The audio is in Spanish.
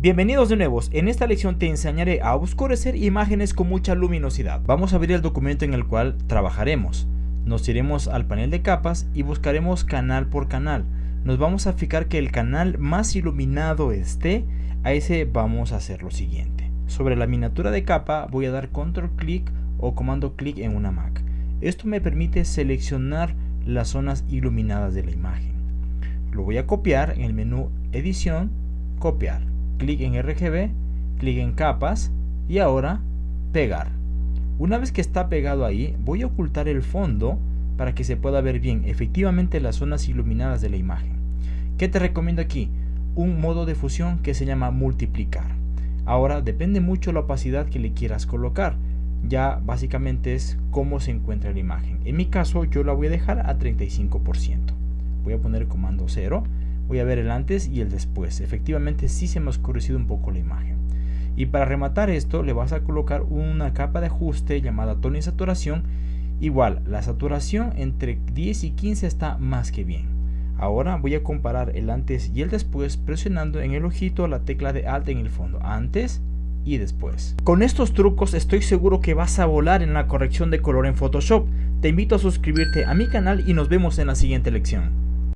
Bienvenidos de nuevo, en esta lección te enseñaré a oscurecer imágenes con mucha luminosidad. Vamos a abrir el documento en el cual trabajaremos. Nos iremos al panel de capas y buscaremos canal por canal. Nos vamos a fijar que el canal más iluminado esté, a ese vamos a hacer lo siguiente. Sobre la miniatura de capa voy a dar control clic o comando clic en una Mac. Esto me permite seleccionar las zonas iluminadas de la imagen. Lo voy a copiar en el menú edición, copiar clic en RGB, clic en capas y ahora pegar. Una vez que está pegado ahí, voy a ocultar el fondo para que se pueda ver bien efectivamente las zonas iluminadas de la imagen. ¿Qué te recomiendo aquí? Un modo de fusión que se llama multiplicar. Ahora depende mucho la opacidad que le quieras colocar. Ya básicamente es cómo se encuentra la imagen. En mi caso yo la voy a dejar a 35%. Voy a poner comando 0 voy a ver el antes y el después. Efectivamente sí se me ha oscurecido un poco la imagen. Y para rematar esto le vas a colocar una capa de ajuste llamada tono y saturación. Igual, la saturación entre 10 y 15 está más que bien. Ahora voy a comparar el antes y el después presionando en el ojito la tecla de Alt en el fondo. Antes y después. Con estos trucos estoy seguro que vas a volar en la corrección de color en Photoshop. Te invito a suscribirte a mi canal y nos vemos en la siguiente lección.